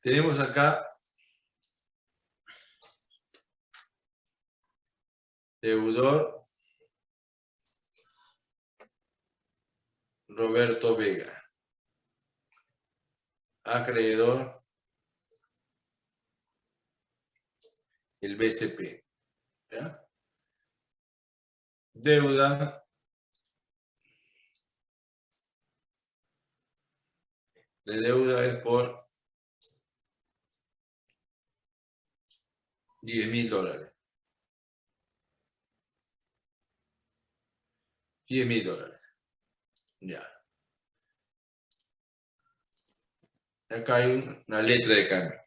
tenemos acá deudor Roberto Vega. Acreedor el BCP. Deuda de deuda es por 10 mil dólares. 10 mil dólares. Ya. Acá hay una letra de cambio.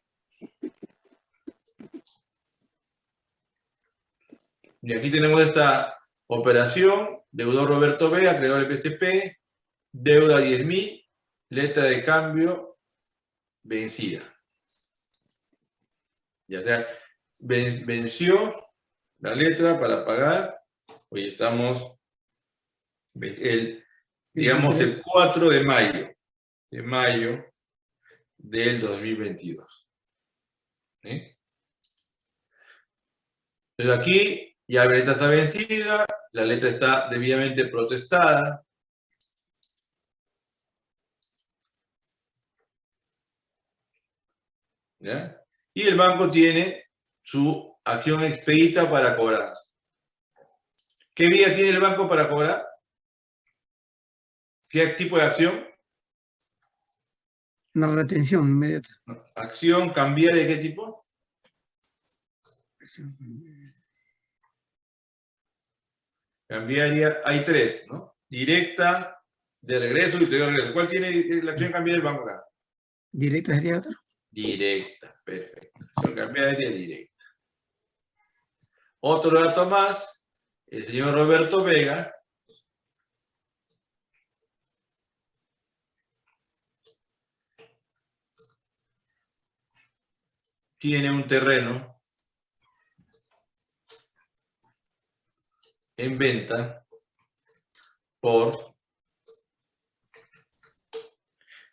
Y aquí tenemos esta operación, deudor Roberto Vega, creador del PCP, deuda 10.000, letra de cambio vencida. Ya sea, venció la letra para pagar, hoy estamos, el, digamos, el 4 de mayo, de mayo del 2022. Entonces aquí ya la letra está vencida, la letra está debidamente protestada. ¿Ya? Y el banco tiene su acción expedita para cobrar. ¿Qué vía tiene el banco para cobrar? ¿Qué tipo de acción? Una retención inmediata. ¿Acción cambiaria de qué tipo? Cambiaria, hay tres, ¿no? Directa, de regreso y de regreso. ¿Cuál tiene la acción cambiaria del banco acá? ¿Directa sería otra? Directa, perfecto. Acción cambiaria directa. Otro dato más, el señor Roberto Vega tiene un terreno en venta por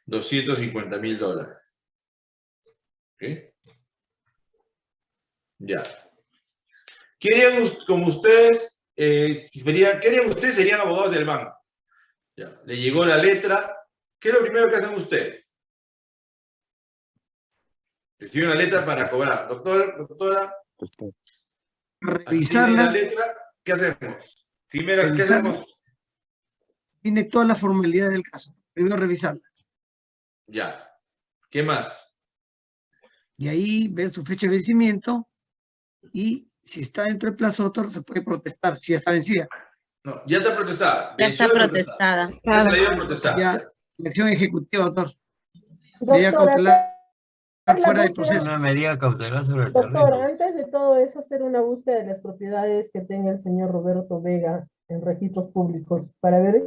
250 mil dólares. Ya. Querían, como ustedes, eh, sería, querían ustedes serían abogados del banco. Ya. Le llegó la letra. ¿Qué es lo primero que hacen ustedes? Recibe una letra para cobrar. Doctor, doctora. Revisarla. La letra, ¿Qué hacemos? Primero, ¿qué hacemos? Tiene todas las formalidades del caso. Primero revisarla. Ya. ¿Qué más? Y ahí ve su fecha de vencimiento y si está dentro del plazo otro se puede protestar si ya está vencida. No, ya está protestada. Ya está protestada. Ya está ya protestada. Ya, acción ejecutiva, doctor. Medida cautelar fuera de proceso. Una medida cautelar sobre el Doctor, terreno. antes de todo eso, hacer una búsqueda de las propiedades que tenga el señor Roberto Vega en registros públicos para ver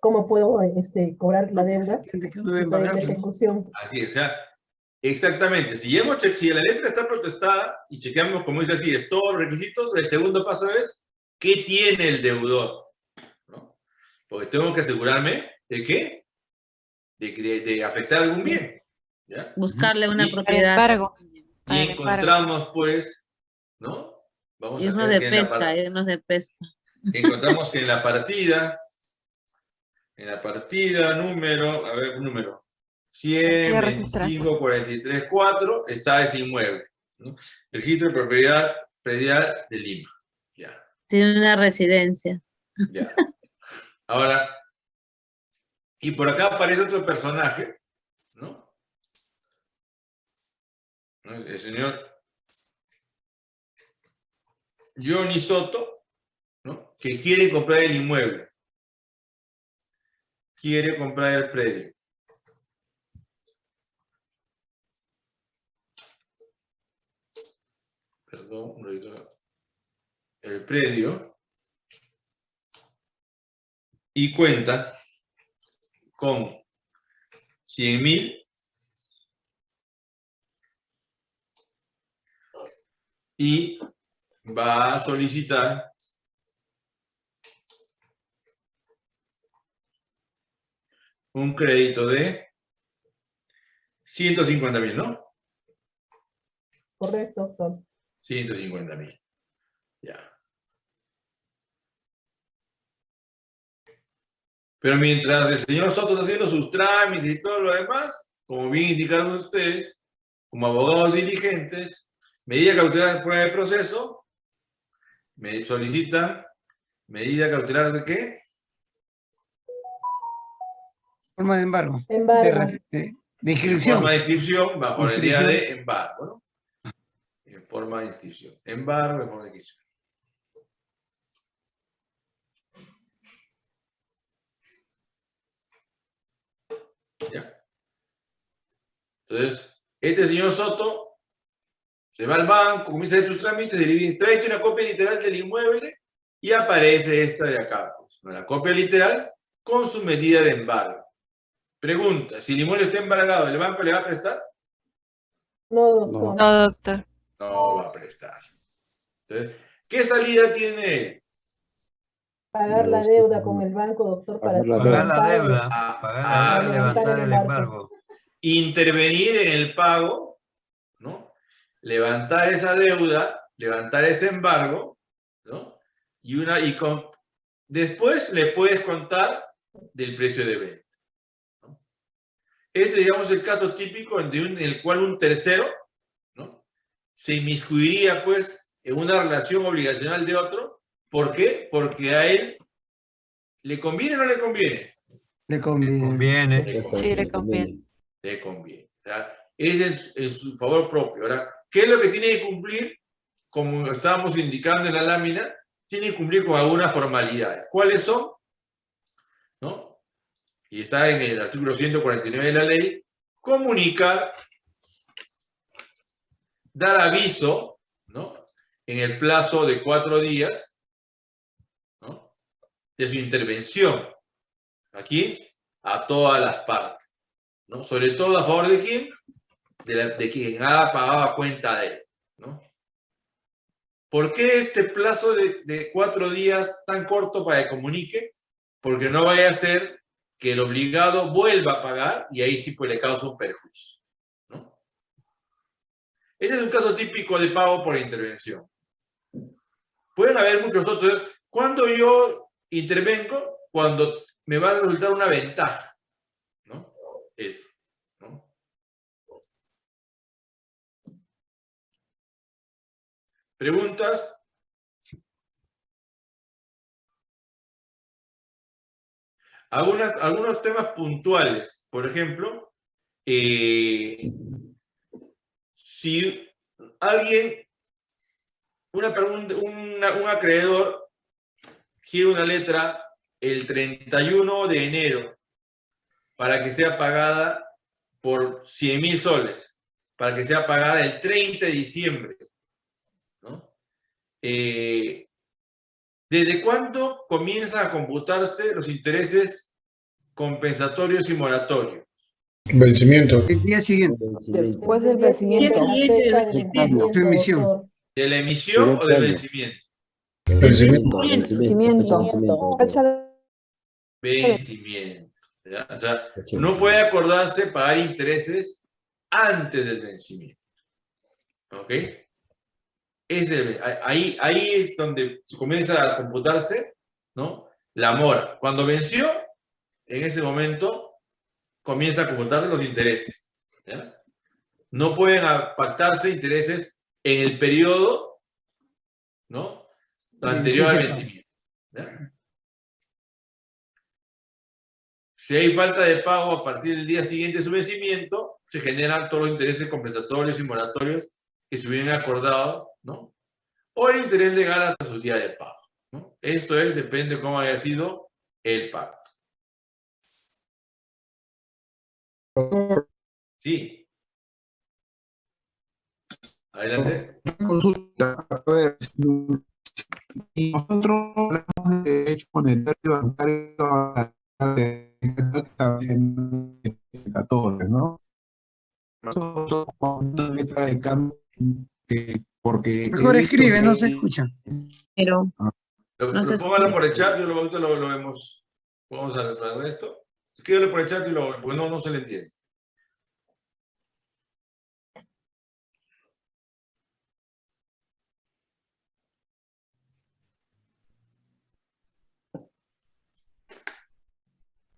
cómo puedo este, cobrar la deuda ¿no? ejecución. Así es, o sea, exactamente. Si, hemos che- si la letra está protestada y chequeamos, como dice así, es todos los requisitos, el segundo paso es, ¿qué tiene el deudor? ¿No? Porque tengo que asegurarme de qué? De, que- de, de afectar algún bien. ¿ya? Buscarle una Y- propiedad. Embargo. Y encontramos, pues, ¿no? Vamos a Irnos ver de en la pesca, irnos de pesca. encontramos que en la partida, en la partida número, a ver, número, Hay que registrar. 125, 43, 4, está ese inmueble. ¿no? Registro de propiedad predial de Lima. Ya, Tiene una residencia. ya. Ahora, y por acá aparece otro personaje. ¿No? El señor Johnny Soto, ¿no? Que quiere comprar el inmueble. Quiere comprar el predio. Perdón. El predio. Y cuenta con 100 mil y va a solicitar un crédito de 150 mil, ¿no? Correcto, doctor. 150 mil. Ya. Pero mientras el señor Soto está haciendo sus trámites y todo lo demás, como bien indicaron ustedes, como abogados diligentes, medida cautelar prueba de proceso, me solicitan medida cautelar de qué? Forma de embargo. De, Embargo. de- inscripción. forma de inscripción bajo la idea de embargo, ¿no? En forma de inscripción. Embargo en forma de inscripción. ¿Ya? Entonces, este señor Soto se va al banco, comienza a hacer sus trámites, tráete una copia literal del inmueble y aparece esta de acá. pues, ¿no? la copia literal con su medida de embargo. Pregunta, si el inmueble está embargado, ¿el banco le va a prestar? No, doctor. No, doctor. No va a prestar. Entonces, ¿qué salida tiene él? Pagar la deuda con el banco, doctor, para Pagar la deuda. el Pagar la deuda, Ah, ah, deuda, levantar el embargo. Intervenir en el pago, ¿no? Levantar esa deuda, levantar ese embargo, ¿no? Y, una, y con, después le puedes contar del precio de venta. ¿no? Este, digamos, el caso típico un- en el cual un tercero. Se inmiscuiría, pues, en una relación obligacional de otro. ¿Por qué? Porque a él le conviene o no le conviene. Le conviene. Conviene. Sí, le conviene. le conviene. O sea, ese es en su favor propio. Ahora, ¿qué es lo que tiene que cumplir? Como estábamos indicando en la lámina, tiene que cumplir con algunas formalidades. ¿Cuáles son? ¿No? Y está en el artículo 149 de la ley, comunicar, dar aviso, ¿no? En el plazo de cuatro días, ¿no? De su intervención. Aquí, a todas las partes. ¿no? Sobre todo a favor de quién? De, quien ha pagado cuenta de él, ¿no? ¿Por qué este plazo de, cuatro días tan corto para que comunique? Porque no vaya a ser que el obligado vuelva a pagar y ahí sí pues le causa un perjuicio. Este es un caso típico de pago por intervención. Pueden haber muchos otros. Cuando yo intervengo, cuando me va a resultar una ventaja, ¿no? Eso. ¿Preguntas? Algunas, algunos temas puntuales. Por ejemplo, eh, si alguien, una, pregunta- una- un acreedor quiere una letra el 31 de enero para que sea pagada por 100 mil soles, para que sea pagada el 30 de diciembre. ¿no? Eh, ¿Desde cuándo comienzan a computarse los intereses compensatorios y moratorios? Vencimiento. El día siguiente. Después del el vencimiento. Su emisión. ¿De la emisión o del vencimiento? Vencimiento. Vencimiento. De- Vencimiento. O sea, no puede acordarse pagar intereses antes del vencimiento. ¿Ok? Ese, ahí, ahí es donde comienza a computarse ¿no? la mora. Cuando venció, en ese momento comienza a computarse los intereses. ¿ya? No pueden pactarse intereses en el periodo ¿no? anterior al vencimiento. ¿ya? Si hay falta de pago a partir del día siguiente de su vencimiento, se generan todos los intereses compensatorios y moratorios que se hubieran acordado, ¿no? O el interés legal hasta su día de pago, ¿no? Esto es, depende de cómo haya sido el Sí. Adelante. consulta. A ver, si nosotros hablamos de derecho monetario bancario de 14, ¿no? Nosotros con una letra de cambio que- porque Mejor escribe, no se escucha. Pero Lo, No se lo- póngalo por el chat, yo lo, lo vemos. Vamos a ver esto. Escríbale por el chat y lo, pues no, no se le entiende.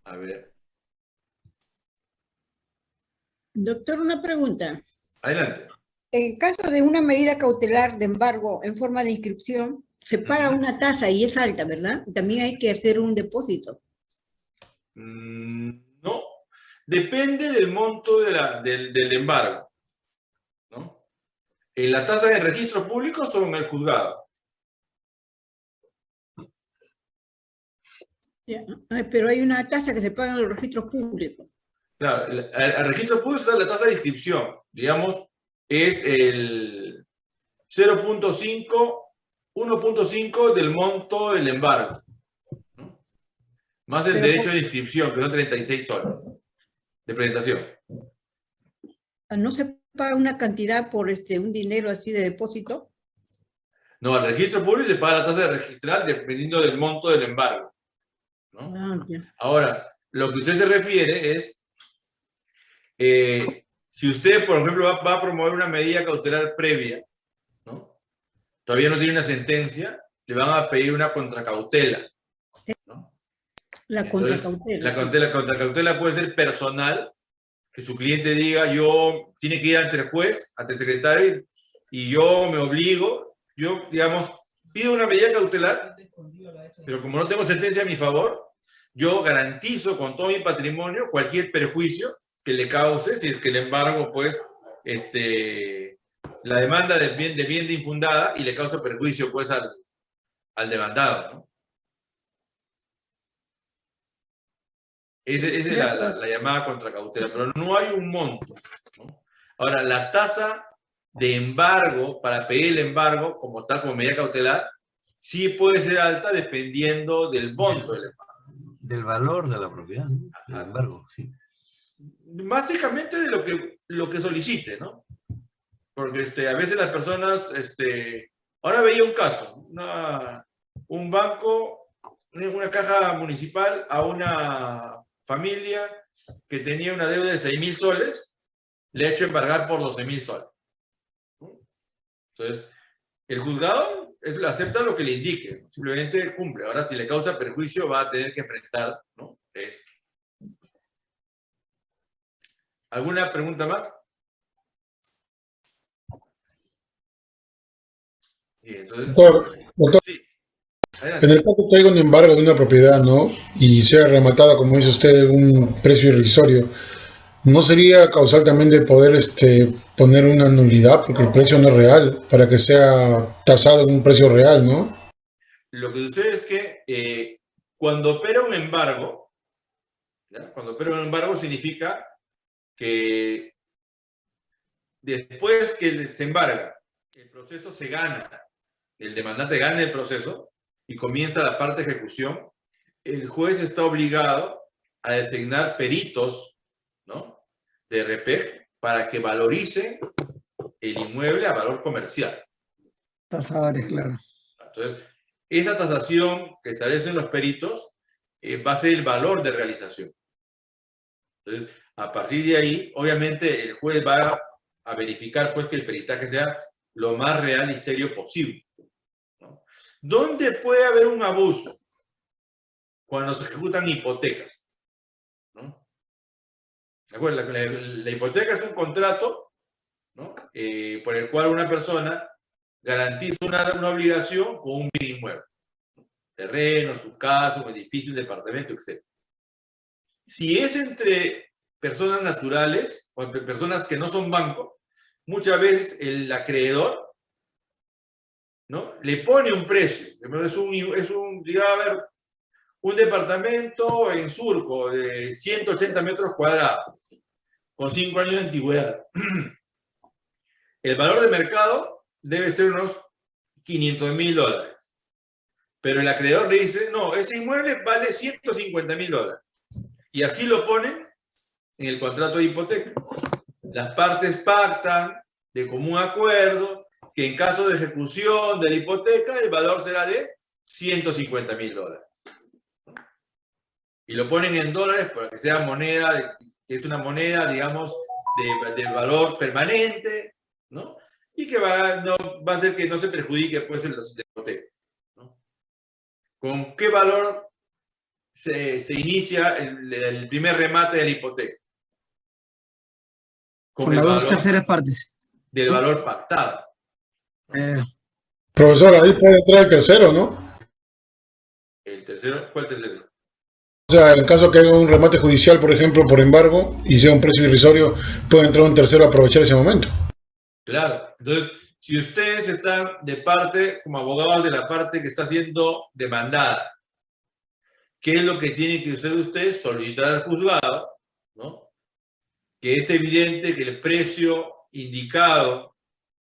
A ver. Doctor, una pregunta. Adelante. En caso de una medida cautelar de embargo en forma de inscripción, se paga una tasa y es alta, ¿verdad? También hay que hacer un depósito. Mm, No, depende del monto de la- del, del embargo. ¿no? En la tasa de registro público son el juzgado. Ay, pero hay una tasa que se paga en los registros públicos. Claro, el registro público está la tasa de inscripción, digamos, es el 0.5, 1.5 del monto del embargo. Más el Pero derecho por- de inscripción, que son 36 soles de presentación. Ah, ¿No se paga una cantidad por este, un dinero así de depósito? No, al registro público se paga la tasa de registral dependiendo del monto del embargo. ¿no? Ah. Ahora, lo que usted se refiere es, eh, si usted, por ejemplo, va, va a promover una medida cautelar previa, ¿no? todavía no tiene una sentencia, le van a pedir una contracautela. La contracautela. La cautela, contracautela puede ser personal, que su cliente diga, yo, tiene que ir ante el juez, ante el secretario, y yo me obligo, yo, digamos, pido una medida cautelar, pero como no tengo sentencia a mi favor, yo garantizo con todo mi patrimonio cualquier perjuicio que le cause, si es que el embargo, pues, este, la demanda de bien de, bien de infundada y le causa perjuicio, pues, al, al demandado, ¿no? Esa es la, la- la llamada contracautela, pero no hay un monto. ¿no? Ahora, la tasa de embargo, para pedir el embargo, como tal, como medida cautelar, sí puede ser alta dependiendo del monto del embargo. Del valor de la propiedad, ¿no? Sin embargo, sí. Básicamente de lo que, lo que solicite, ¿no? Porque este, a veces las personas, este, ahora veía un caso, una, un banco, una caja municipal a una familia que tenía una deuda de 6 mil soles, le ha hecho embargar por 12 mil soles. ¿no? Entonces, el juzgado es, acepta lo que le indique, simplemente cumple. Ahora, si le causa perjuicio, va a tener que enfrentar ¿no? esto. ¿Alguna pregunta más? Sí, entonces, Doctor, doctor, sí. En el caso que haya un embargo de una propiedad, ¿no? Y sea rematada, como dice usted, un precio irrisorio, ¿no sería causal también de poder este, poner una nulidad porque el precio no es real, para que sea tasado en un precio real, ¿no? Lo que sucede es que eh, cuando opera un embargo, ¿ya? cuando opera un embargo significa que después que se embarga, el proceso se gana, el demandante gana el proceso y comienza la parte de ejecución, el juez está obligado a designar peritos ¿no? de RPEG para que valoricen el inmueble a valor comercial. Tasadores, claro. Entonces, esa tasación que establecen los peritos eh, va a ser el valor de realización. Entonces, a partir de ahí, obviamente, el juez va a verificar pues, que el peritaje sea lo más real y serio posible. ¿No? ¿Dónde puede haber un abuso? Cuando se ejecutan hipotecas. ¿no? ¿De acuerdo? La, hipoteca es un contrato ¿no? Eh, por el cual una persona garantiza una, obligación con un bien inmueble. Terreno, su casa, un edificio, un departamento, etc. Si es entre personas naturales o entre personas que no son bancos, muchas veces el acreedor ¿no? le pone un precio. Es un, es un, digamos, un departamento en surco de 180 metros cuadrados, con 5 años de antigüedad. El valor de mercado debe ser unos 500 mil dólares. Pero el acreedor le dice, no, ese inmueble vale 150 mil dólares. Y así lo ponen en el contrato de hipoteca. Las partes pactan de común acuerdo que en caso de ejecución de la hipoteca el valor será de 150 mil dólares. Y lo ponen en dólares para que sea moneda, que es una moneda, digamos, de, de valor permanente, ¿no? Y que va, no, va a hacer que no se perjudique pues los de hipoteca. ¿no? ¿Con qué valor se, se inicia el, el primer remate de la hipoteca. Con el las dos terceras partes. del valor pactado. Eh, Profesor, ahí puede entrar el tercero, ¿no? El tercero, ¿cuál tercero? O sea, en caso que haya un remate judicial, por ejemplo, por embargo, y sea un precio irrisorio, puede entrar un tercero a aprovechar ese momento. Claro. Entonces, si ustedes están de parte, como abogados de la parte que está siendo demandada, ¿qué es lo que tienen que hacer ustedes? Solicitar al juzgado, ¿no? Que es evidente que el precio indicado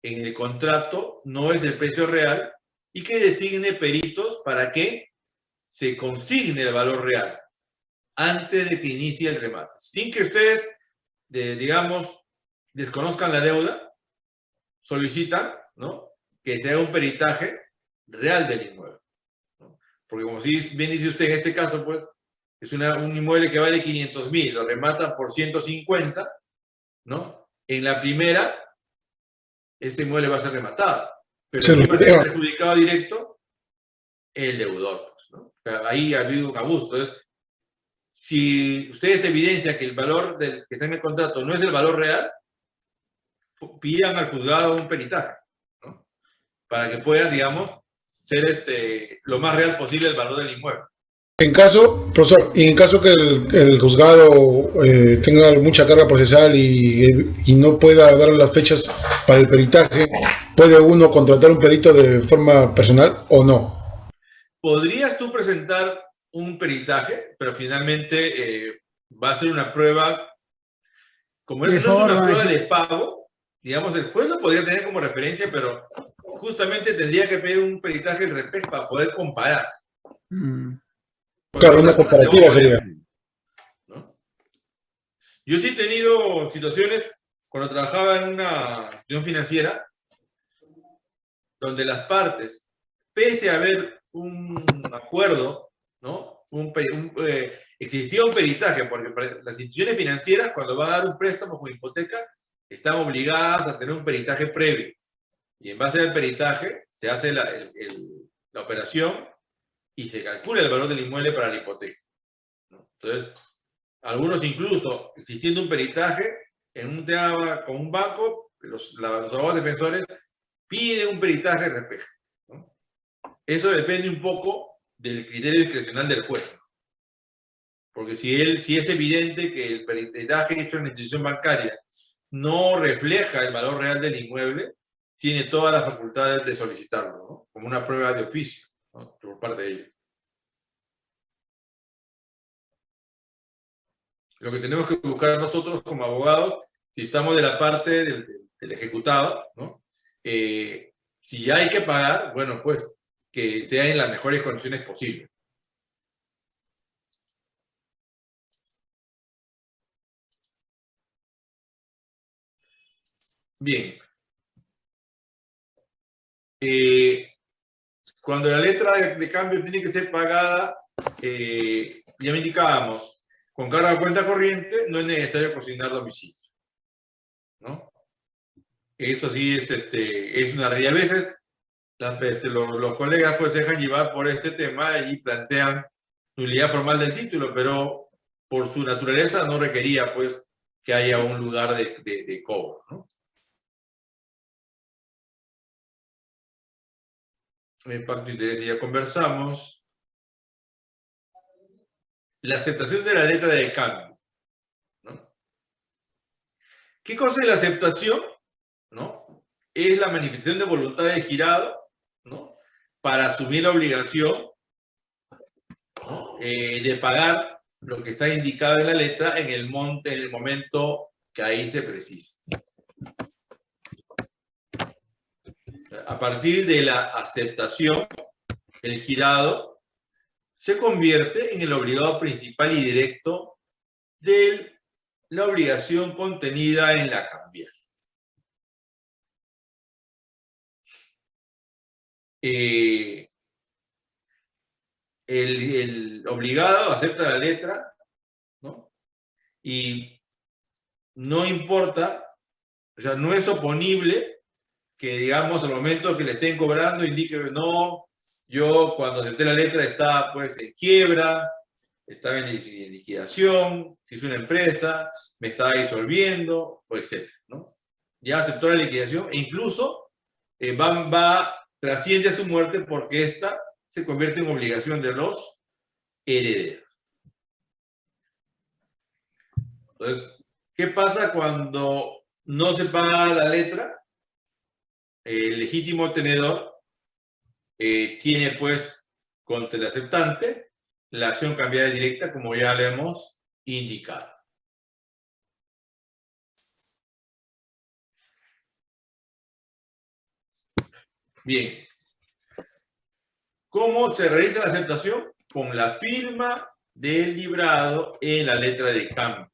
en el contrato no es el precio real y que designe peritos para que se consigne el valor real antes de que inicie el remate. Sin que ustedes, de- digamos, desconozcan la deuda, solicitan, ¿no? Que se haga un peritaje real del inmueble. Porque como si bien dice usted en este caso, pues, es un inmueble que vale 500 mil, lo rematan por 150, ¿no? En la primera, este inmueble va a ser rematado. Pero Se ¿quién va a ser perjudicado directo? El deudor, pues, ahí ha habido un abuso. Entonces, si ustedes evidencian que el valor del que está en el contrato no es el valor real, pidan al juzgado un peritaje, ¿no? Para que pueda, digamos, ser este, lo más real posible el valor del inmueble. En caso, profesor, y en caso que el, el juzgado eh, tenga mucha carga procesal y, y no pueda dar las fechas para el peritaje, ¿puede uno contratar un perito de forma personal o no? Podrías tú presentar un peritaje, pero finalmente eh, va a ser una prueba, como eso no es una prueba de pago, digamos, el juez lo podría tener como referencia, pero justamente tendría que pedir un peritaje al respecto para poder comparar. mm, Claro, una comparativa sería. ¿no? Yo sí he tenido situaciones cuando trabajaba en una institución financiera donde las partes, pese a haber un acuerdo, ¿no? Un, un, eh, existía un peritaje, porque las instituciones financieras cuando van a dar un préstamo con hipoteca están obligadas a tener un peritaje previo. Y en base al peritaje se hace la, el- el- la operación y se calcula el valor del inmueble para la hipoteca. ¿no? Entonces, algunos incluso, existiendo un peritaje, en un tema con un banco, los, los abogados defensores piden un peritaje respecto. ¿no? Eso depende un poco del criterio discrecional del juez. Porque si, él, si es evidente que el peritaje hecho en la institución bancaria no refleja el valor real del inmueble, tiene todas las facultades de solicitarlo, ¿no? como una prueba de oficio por parte de ellos. Lo que tenemos que buscar nosotros como abogados, si estamos de la parte del ejecutado, ¿no? Eh, si hay que pagar, bueno, pues que sea en las mejores condiciones posibles. Bien. Eh, cuando la letra de, de cambio tiene que ser pagada, eh, ya me indicábamos, con carga de cuenta corriente, no es necesario consignar domicilio. ¿No? Eso sí es, este, es una realidad. A veces las- este, los, los colegas pues dejan llevar por este tema y plantean nulidad formal del título, pero por su naturaleza no requería pues que haya un lugar de, de- de cobro. ¿no? El pacto de interés ya conversamos. La aceptación de la letra de cambio. ¿Qué cosa es la aceptación? ¿no? Es la manifestación de voluntad del girado ¿no? para asumir la obligación eh, de pagar lo que está indicado en la letra en el, monte, en el momento que ahí se precisa. A partir de la aceptación, el girado se convierte en el obligado principal y directo de la obligación contenida en la cambiar. Eh, el, obligado acepta la letra. Y no importa, o sea, no es oponible que, digamos, al momento que le estén cobrando indique, no, yo cuando acepté la letra estaba, pues, en quiebra, estaba en liquidación, si es una empresa, me estaba disolviendo, etc. Ya aceptó la liquidación e incluso eh, va, va, trasciende a su muerte porque esta se convierte en obligación de los herederos. Entonces, ¿qué pasa cuando no se paga la letra? El legítimo tenedor eh, tiene pues contra el aceptante la acción cambiada directa como ya le hemos indicado. Bien. ¿Cómo se realiza la aceptación? Con la firma del librado en la letra de cambio.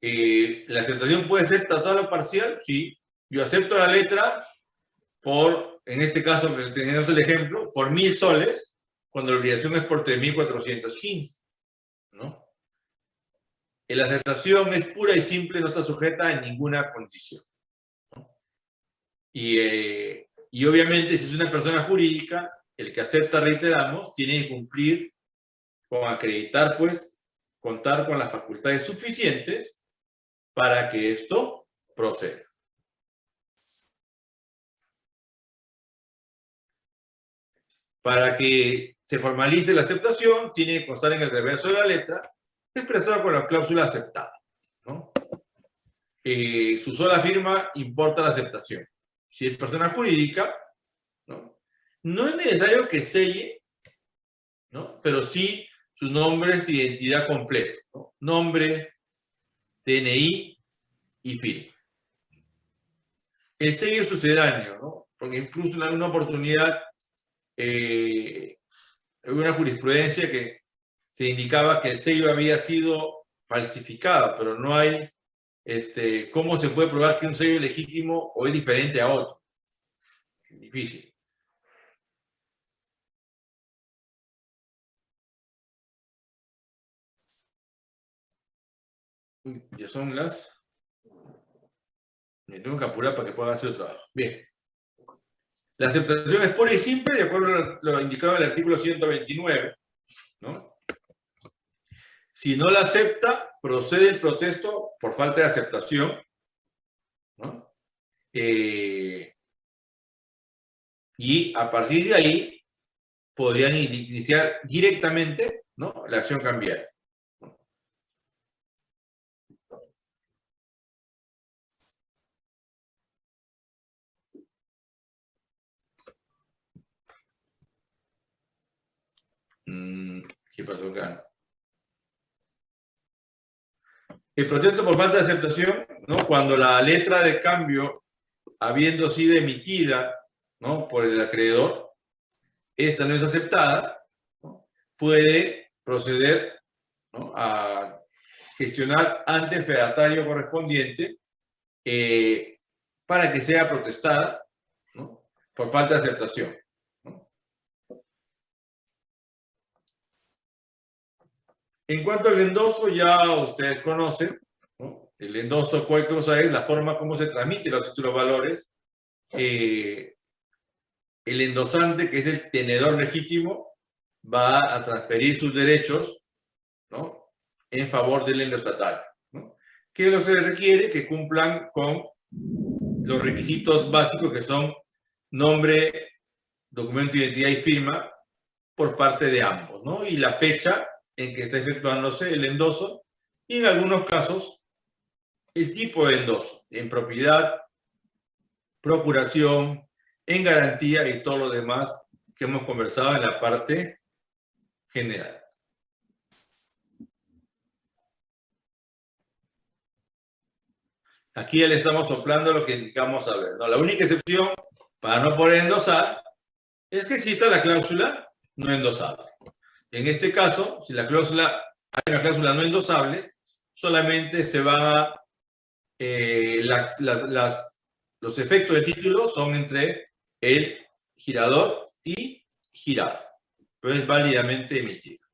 Eh, ¿La aceptación puede ser total o parcial? Sí. Yo acepto la letra por, en este caso, tenemos el ejemplo, por mil soles, cuando la obligación es por 3.415. ¿no? La aceptación es pura y simple, no está sujeta a ninguna condición. Y, eh, y obviamente, si es una persona jurídica, el que acepta, reiteramos, tiene que cumplir con acreditar, pues, contar con las facultades suficientes para que esto proceda. Para que se formalice la aceptación, tiene que constar en el reverso de la letra, expresada con la cláusula aceptada. ¿no? Eh, su sola firma importa la aceptación. Si es persona jurídica, ¿no? no es necesario que selle, ¿no? pero sí su nombre es identidad completo. ¿no? Nombre, DNI y firma. El sello sucedáneo, ¿no? porque incluso en alguna oportunidad eh, una jurisprudencia que se indicaba que el sello había sido falsificado, pero no hay este, cómo se puede probar que un sello es legítimo o es diferente a otro. Difícil. Ya son las... Me tengo que apurar para que pueda hacer el trabajo. Bien. La aceptación es pura y simple, de acuerdo a lo indicado en el artículo 129. ¿no? Si no la acepta, procede el protesto por falta de aceptación. ¿no? Eh, y a partir de ahí, podrían iniciar directamente la acción cambiaria. Mm, ¿Qué pasó acá? El protesto por falta de aceptación, ¿no? cuando la letra de cambio, habiendo sido emitida por el acreedor, esta no es aceptada, puede proceder a gestionar ante el fedatario correspondiente eh, para que sea protestada por falta de aceptación. En cuanto al endoso, ya ustedes conocen, ¿no? El endoso, ¿cuál cosa es? La forma como se transmite los títulos valores. Eh, el endosante, que es el tenedor legítimo, va a transferir sus derechos en favor del endosatario. ¿no? ¿Qué es lo que se requiere? Que cumplan con los requisitos básicos que son nombre, documento de identidad y firma por parte de ambos, ¿no? Y la fecha en que está efectuándose el endoso y en algunos casos el tipo de endoso, en propiedad, procuración, en garantía y todo lo demás que hemos conversado en la parte general. Aquí ya le estamos soplando lo que indicamos a ver. ¿no? La única excepción para no poder endosar es que exista la cláusula no endosable. En este caso, si la cláusula, hay una cláusula no endosable, solamente se va eh, los efectos de título son entre el girador y girado, pero es válidamente emitido.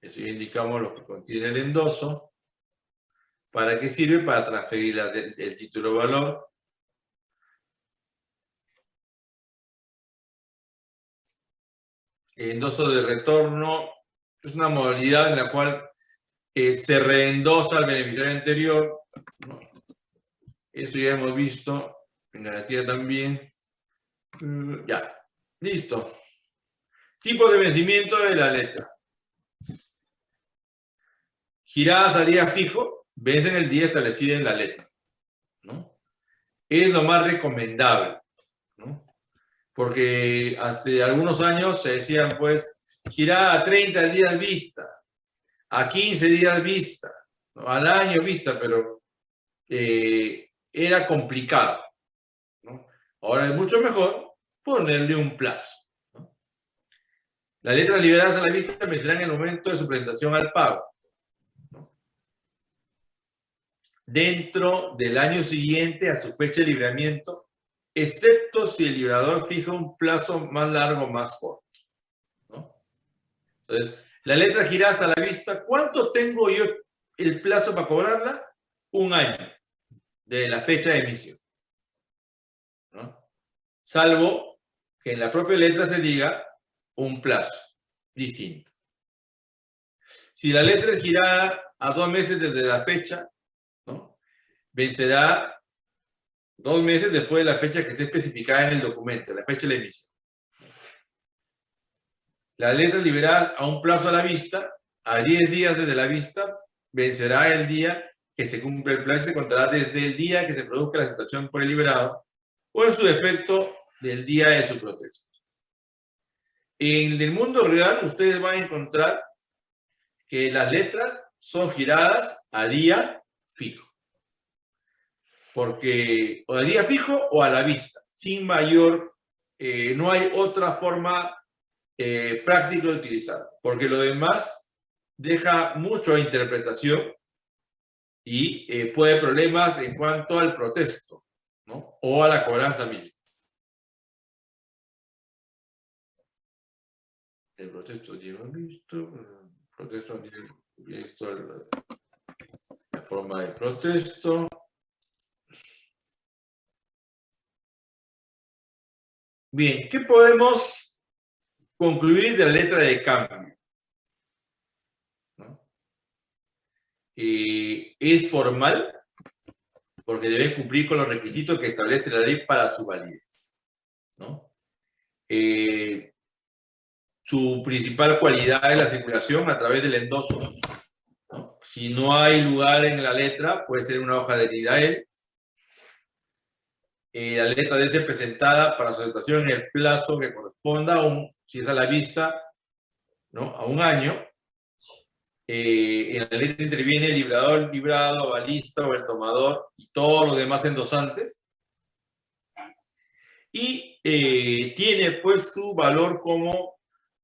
Eso ya indicamos lo que contiene el endoso. ¿Para qué sirve? Para transferir el título valor endoso de retorno es una modalidad en la cual eh, se reendosa al beneficiario anterior. ¿no? Eso ya hemos visto en garantía también. Mm, Ya, listo. Tipo de vencimiento de la letra. Giradas a día fijo, vencen el día establecido en la letra. Es lo más recomendable. Porque hace algunos años se decían, pues, girada a 30 días vista, a 15 días vista, ¿no? al año vista, pero eh, era complicado. ¿no? Ahora es mucho mejor ponerle un plazo. ¿no? Las letras liberadas a la vista en el momento de su presentación al pago. Dentro del año siguiente a su fecha de libramiento, excepto si el librador fija un plazo más largo o más corto. ¿no? Entonces, la letra girada a la vista, ¿cuánto tengo yo el plazo para cobrarla? Un año de la fecha de emisión. ¿no? Salvo que en la propia letra se diga un plazo distinto. Si la letra es girada a dos meses desde la fecha, ¿no? vencerá dos meses después de la fecha que esté especificada en el documento, la fecha de la emisión. La letra liberada a un plazo a la vista, a 10 días desde la vista, vencerá el día que se cumple el plazo y se contará desde el día que se produzca la situación por el liberado o en su defecto del día de su protesto. En el mundo real ustedes van a encontrar que las letras son giradas a día. Porque o a día fijo o a la vista, sin mayor, eh, no hay otra forma eh, práctica de utilizar, porque lo demás deja mucho a interpretación y eh, puede problemas en cuanto al protesto, ¿no? O a la cobranza misma. El protesto lleva visto, el protesto lleva visto la forma de protesto. Bien, ¿qué podemos concluir de la letra de cambio? Es formal porque debe cumplir con los requisitos que establece la ley para su validez. Eh, su principal cualidad es la circulación a través del endoso. Si no hay lugar en la letra, puede ser una hoja de NIDAEL. Eh, la letra debe ser presentada para su aceptación en el plazo que corresponda, a un, si es a la vista, ¿no? a un año. Eh, en la letra interviene el librador, librado, balista o el tomador y todos los demás endosantes. Y eh, tiene pues su valor como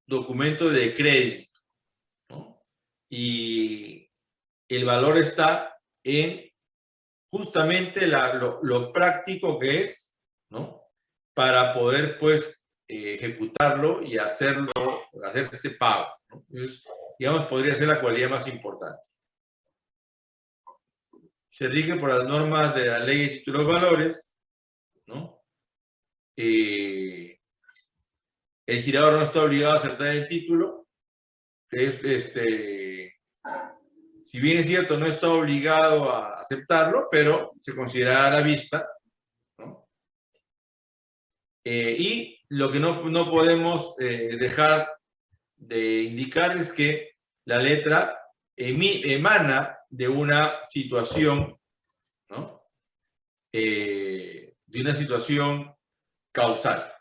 documento de crédito. ¿no? Y el valor está en justamente lo, práctico que es, ¿no? Para poder pues eh, ejecutarlo y hacerlo, hacer ese pago. ¿no? Entonces, digamos, podría ser la cualidad más importante. Se rige por las normas de la ley de títulos valores, ¿no? Eh, el girador no está obligado a aceptar el título, es este, si bien es cierto, no está obligado a aceptarlo, pero se considera a la vista. Eh, y lo que no, no podemos eh, dejar de indicar es que la letra emana de una situación, ¿no? Eh, de una situación causal.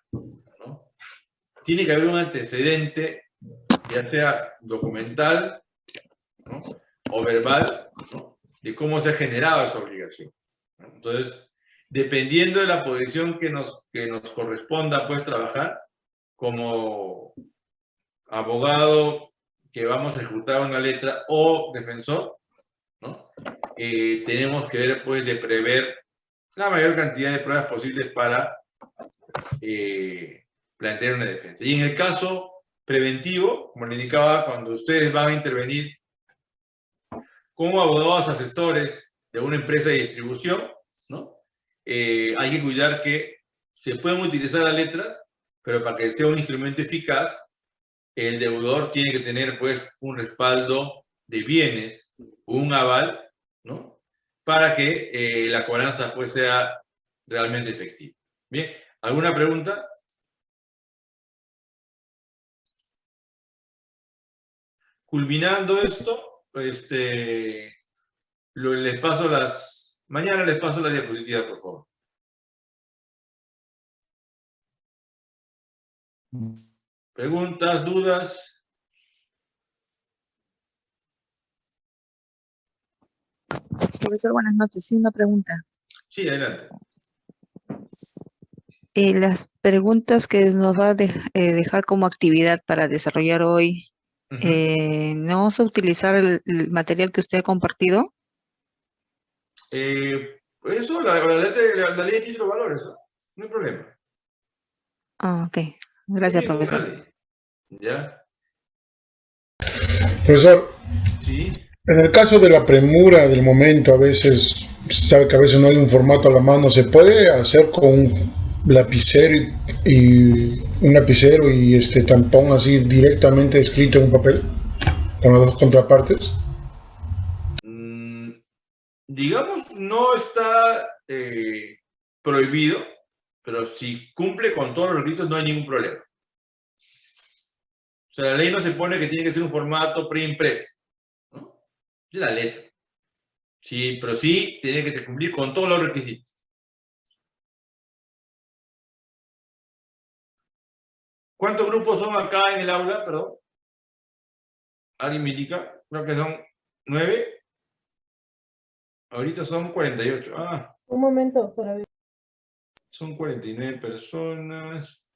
Tiene que haber un antecedente, ya sea documental, ¿no? O verbal, ¿no? de cómo se ha generado esa obligación. Entonces, dependiendo de la posición que nos, que nos corresponda pues trabajar, como abogado que vamos a ejecutar una letra o defensor, ¿no? Eh, tenemos que ver pues de prever la mayor cantidad de pruebas posibles para eh, plantear una defensa. Y en el caso preventivo, como le indicaba, cuando ustedes van a intervenir como abogados asesores de una empresa de distribución, ¿no? Eh, hay que cuidar que se pueden utilizar las letras, pero para que sea un instrumento eficaz, el deudor tiene que tener pues un respaldo de bienes, un aval, ¿no? Para que eh, la cobranza pues sea realmente efectiva. Bien, ¿alguna pregunta? Culminando esto, este, lo- les paso las, mañana les paso las diapositivas, por favor. ¿Preguntas, dudas? Profesor, buenas noches. Sí, una pregunta. Sí, adelante. Eh, las preguntas que nos va a eh, dejar como actividad para desarrollar hoy, Eh, ¿no vamos a utilizar el, el material que usted ha compartido? Eh, eso, la, la, la- la ley de títulos valores, ¿no? No hay problema. Ah, ok. Gracias, Sí, profesor. ¿Ya? Profesor, Sí. en el caso de la premura del momento, a veces, sabe que a veces no hay un formato a la mano, ¿se puede hacer con un lapicero y, un lapicero y este tampón así directamente escrito en un papel? Con las dos contrapartes. Mm, digamos, no está eh, prohibido, pero si cumple con todos los requisitos no hay ningún problema. O sea, la ley no se pone que tiene que ser un formato preimpreso. ¿no? Es la letra. Sí, pero sí tiene que cumplir con todos los requisitos. ¿Cuántos grupos son acá en el aula? Perdón. ¿Alguien me indica? Creo que son nueve. Ahorita son 48. Ah, Un momento para ver. son 49 personas.